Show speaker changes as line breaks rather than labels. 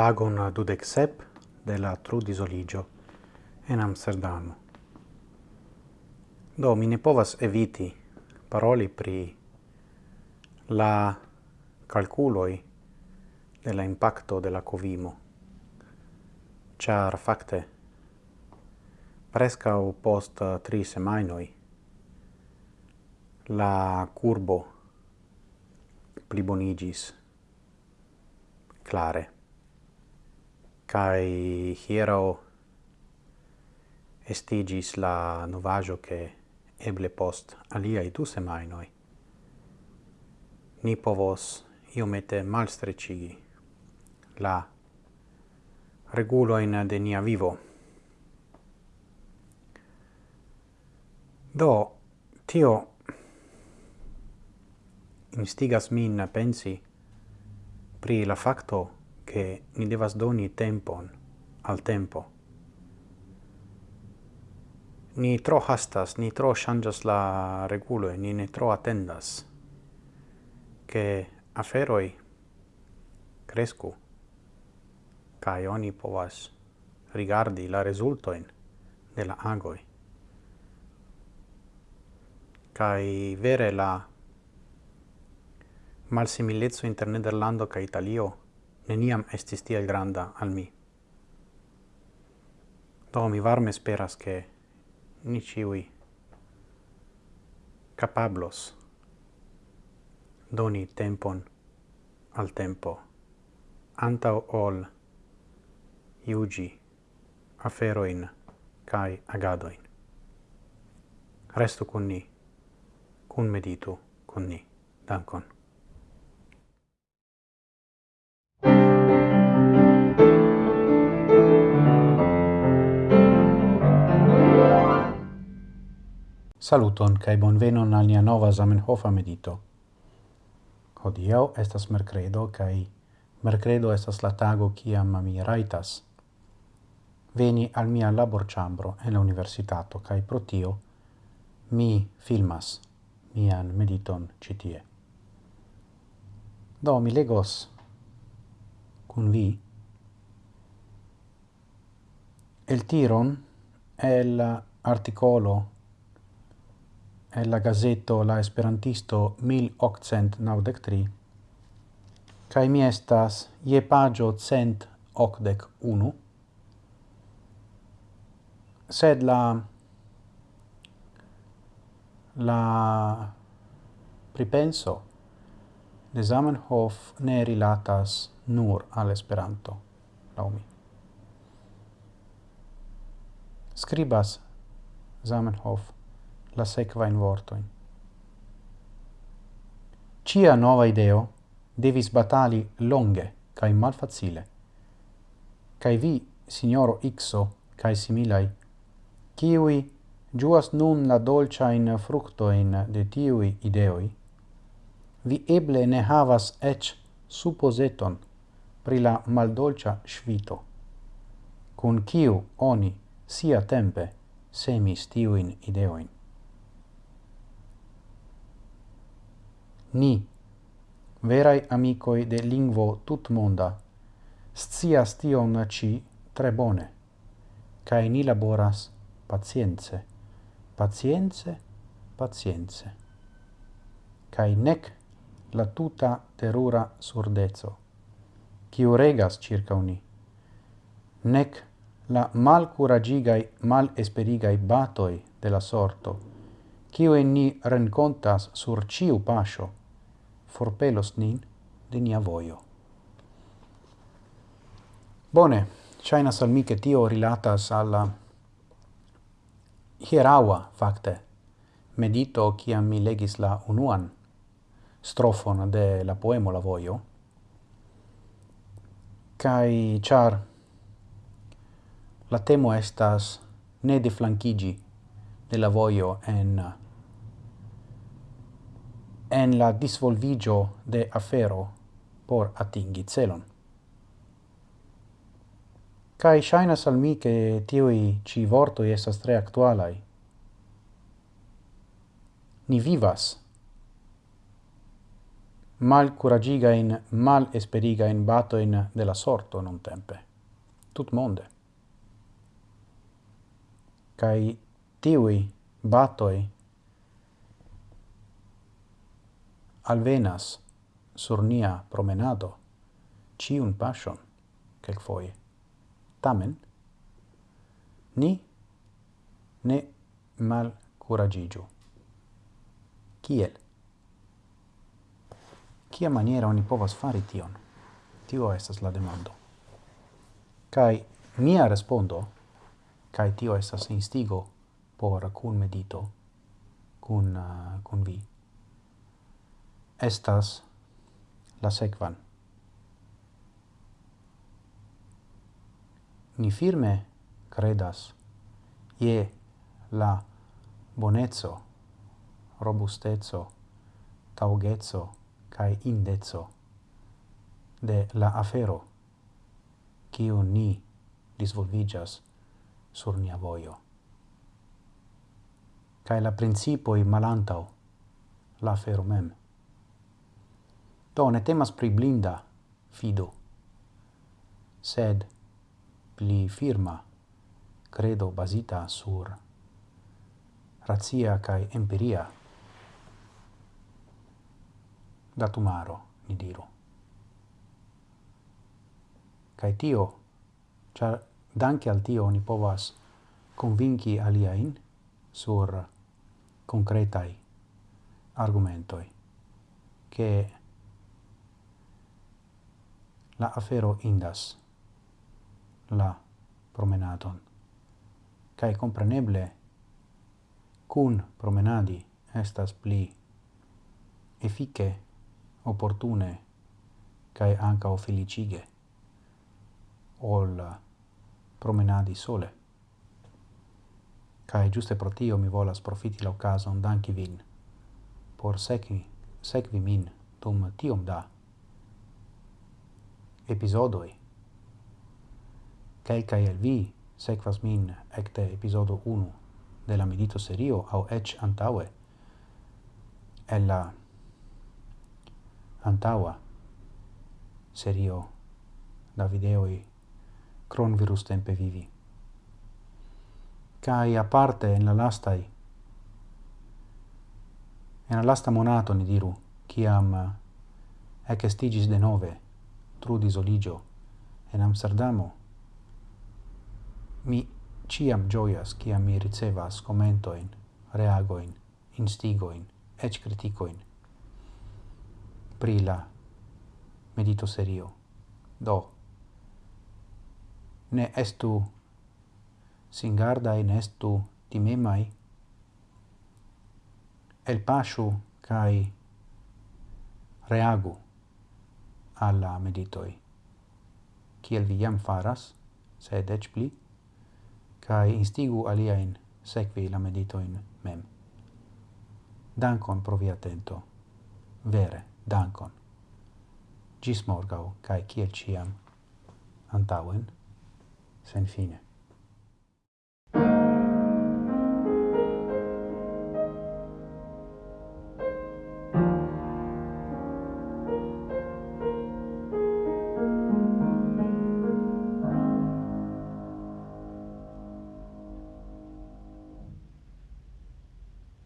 tagon dudec sep de la Trudisoligio en Amsterdamo. Do, mi ne povas eviti paroli pri la calculoi de la impacto de la covimo, char facte prescau post tri semainoi la curbo plibonigis clare. Kai hiero estigis la novajo che eble post aliai du semainoi ni povos iomete malstrecigi la reguloin de nia vivo. Do, tio instigas min pensi pri la facto che ni devas doni tempon al tempo. Ni tro hastas, ni tro changas la regulo, ni ne tro attendas che aferoi crescu kai oni povas rigardi la resultoin de la agoi. kai vere la malsimilezzo inter Nederlando ca Italio neniam estis tiel granda al mi. Do mi varme speras che ni ciui capablos doni tempon al tempo antau ol iugi aferoin kai agadoin. Resto con ni, con meditu con ni. Dankon. Saluton kai bonvenon al nia nova Zamenhofa medito. Hodiaŭ estas merkredo kai merkredo estas la tago kiam mi raitas veni al mia laborĉambro en la universitato kai pro tio mi filmas mian mediton ĉi tie. Do mi legos kun vi el tiron el articolo el la gazeto La Esperantisto 1893, kai mi estas je pagio cent ocdec unu, sed la la pripenso de Zamenhof ne rilatas nur al Esperanto, laumi. Scribas Zamenhof la sekvain vortoin. Cia nova ideo devis batali longe cae malfacile. Cae vi, signoro Ixo, cae similai, ciui giuas nun la dolcia in fructo in de tiui ideoi, vi eble ne havas ec supposeton pri la maldolcia svito, cun ciu oni sia tempe semis tiuin ideoin. Ni, verai amicoi de lingvo tutmonda, scias tion ci tre bone, cae ni laboras pacienze, pacienze, pacienze, Cae nec la tuta terura surdezo, quiu regas circa uni, nec la malcuragigai, malesperigai batoi de la sorto, quiu en ni rencontas sur ciu pascio, forpelos nin de nia voio. Bone, ŝajnas al mi, che tio rilatas alla la facte medito kiam mi legis la unuan strofon de la poemo La voio kai char la temo estas ne deflanchigi de la voio en en la disvolvigio de afero por atingi celon. Kai shaina al mi che tiui ci vorto estas tre actualai. Ni vivas. Mal curagiga in mal esperiga in bato in della sorto non tempe. Tut monde. Kai tiui batoi alvenas sur nia promenado ciun pasion foi Tamen, ni ne mal curagigiu. Kiel? Kia maniera oni povas fari tion? Tio estas la demando. Kai mia respondo, kai tio estas instigo por kun medito, kun, uh, kun vi estas la sekvan. Ni firme credas je la bonezzo, robustezzo, taugeco kai indeco de la afero kiu ni disvolvigas sur nia voio. Kaj la principoj malantau la afero mem. Do, ne temas pri blinda fido, sed pli firma credo basita sur razia kai empiria datumaro, ni diru. kai tio, char danke al tio ni povas convinci aliaen sur concretai argumentoi, che la afero indas la promenadon. Cae compreneble, cun promenadi estas pli efike, opportune, cae ancao felicige, ol promenadi sole. Cae giuste pro tio mi volas profiti la ocasion danki vin, por secvi, secvi min dum tiom da episodoi. Quelcae el vi sequas min ecte episodo 1 de la medito serio au ec antaue el la antaua serio da videoi cron virus tempe vivi. Cai aparte en la lastai en la lasta monato ni diru, ciam ec estigis de nove trudis oligio en Amsterdamo. Mi ciam gioias ciam mi ricevas commentoin, reagoin, instigoin, ec criticoin pri la medito serio. Do, ne estu singardai, ne estu timemai, el pasu cae reagu alla meditoi, kiel vi jam faras, sed ec pli, cae instigu aliaen sekvi la meditoin mem. Dankon pro via atento, vere, dankon. Gis morgau, cae kiel ciam, antauen, sen fine.